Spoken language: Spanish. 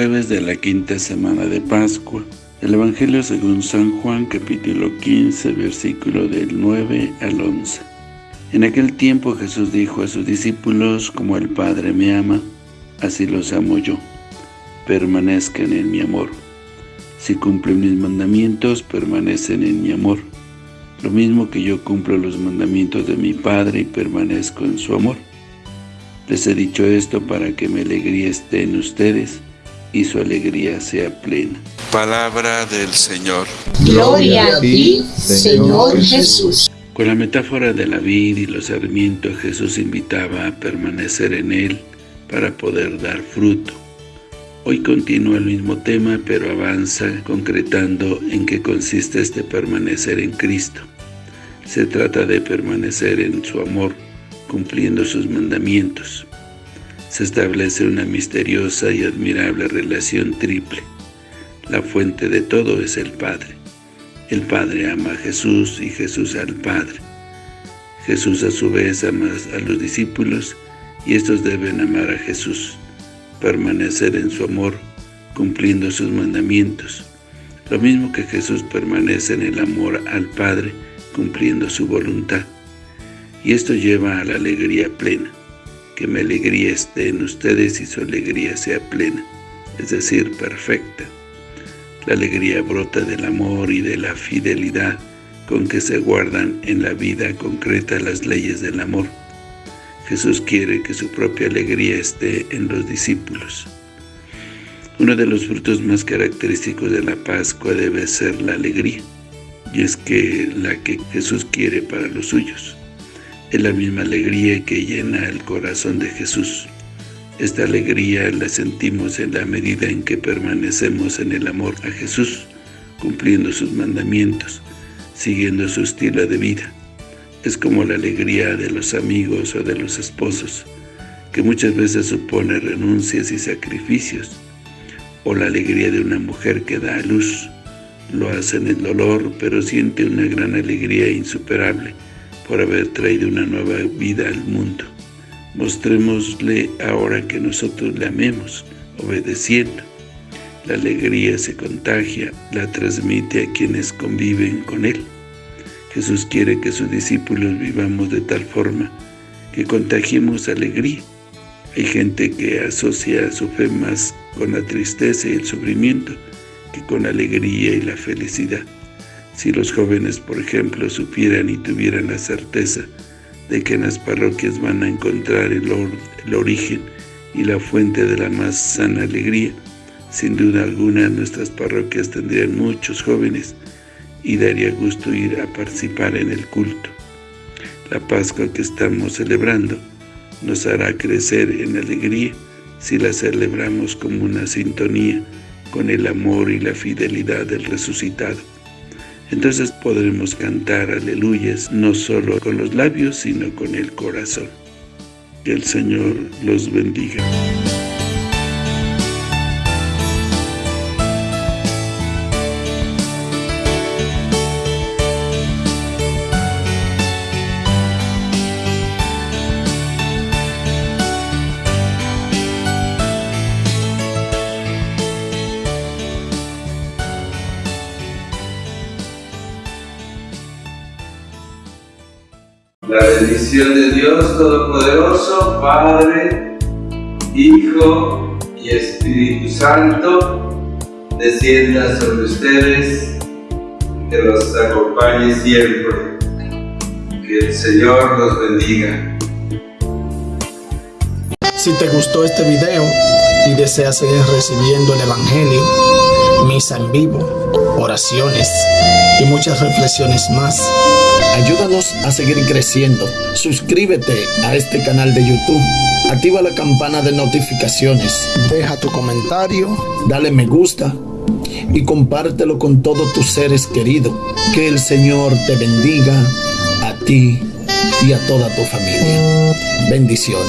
Jueves de la quinta semana de Pascua. El Evangelio según San Juan, capítulo 15, versículo del 9 al 11. En aquel tiempo Jesús dijo a sus discípulos, como el Padre me ama, así los amo yo. Permanezcan en mi amor. Si cumplen mis mandamientos, permanecen en mi amor. Lo mismo que yo cumplo los mandamientos de mi Padre y permanezco en su amor. Les he dicho esto para que mi alegría esté en ustedes y su alegría sea plena. Palabra del Señor. Gloria a ti, Señor Jesús. Con la metáfora de la vid y los sarmientos, Jesús invitaba a permanecer en Él para poder dar fruto. Hoy continúa el mismo tema, pero avanza concretando en qué consiste este permanecer en Cristo. Se trata de permanecer en su amor, cumpliendo sus mandamientos. Se establece una misteriosa y admirable relación triple. La fuente de todo es el Padre. El Padre ama a Jesús y Jesús al Padre. Jesús a su vez ama a los discípulos y estos deben amar a Jesús, permanecer en su amor, cumpliendo sus mandamientos. Lo mismo que Jesús permanece en el amor al Padre, cumpliendo su voluntad y esto lleva a la alegría plena, que mi alegría esté en ustedes y su alegría sea plena, es decir, perfecta. La alegría brota del amor y de la fidelidad con que se guardan en la vida concreta las leyes del amor. Jesús quiere que su propia alegría esté en los discípulos. Uno de los frutos más característicos de la Pascua debe ser la alegría, y es que la que Jesús quiere para los suyos. Es la misma alegría que llena el corazón de Jesús. Esta alegría la sentimos en la medida en que permanecemos en el amor a Jesús, cumpliendo sus mandamientos, siguiendo su estilo de vida. Es como la alegría de los amigos o de los esposos, que muchas veces supone renuncias y sacrificios, o la alegría de una mujer que da a luz. Lo hace en el dolor, pero siente una gran alegría insuperable, por haber traído una nueva vida al mundo. Mostrémosle ahora que nosotros le amemos, obedeciendo. La alegría se contagia, la transmite a quienes conviven con Él. Jesús quiere que sus discípulos vivamos de tal forma que contagiemos alegría. Hay gente que asocia su fe más con la tristeza y el sufrimiento que con la alegría y la felicidad. Si los jóvenes, por ejemplo, supieran y tuvieran la certeza de que en las parroquias van a encontrar el, origen y la fuente de la más sana alegría, sin duda alguna nuestras parroquias tendrían muchos jóvenes y daría gusto ir a participar en el culto. La Pascua que estamos celebrando nos hará crecer en alegría si la celebramos como una sintonía con el amor y la fidelidad del resucitado entonces podremos cantar aleluyas no solo con los labios, sino con el corazón. Que el Señor los bendiga. La bendición de Dios Todopoderoso, Padre, Hijo y Espíritu Santo, descienda sobre ustedes, que los acompañe siempre. Que el Señor los bendiga. Si te gustó este video y deseas seguir recibiendo el Evangelio, misa en vivo, oraciones y muchas reflexiones más, Ayúdanos a seguir creciendo. Suscríbete a este canal de YouTube. Activa la campana de notificaciones. Deja tu comentario. Dale me gusta. Y compártelo con todos tus seres queridos. Que el Señor te bendiga a ti y a toda tu familia. Bendiciones.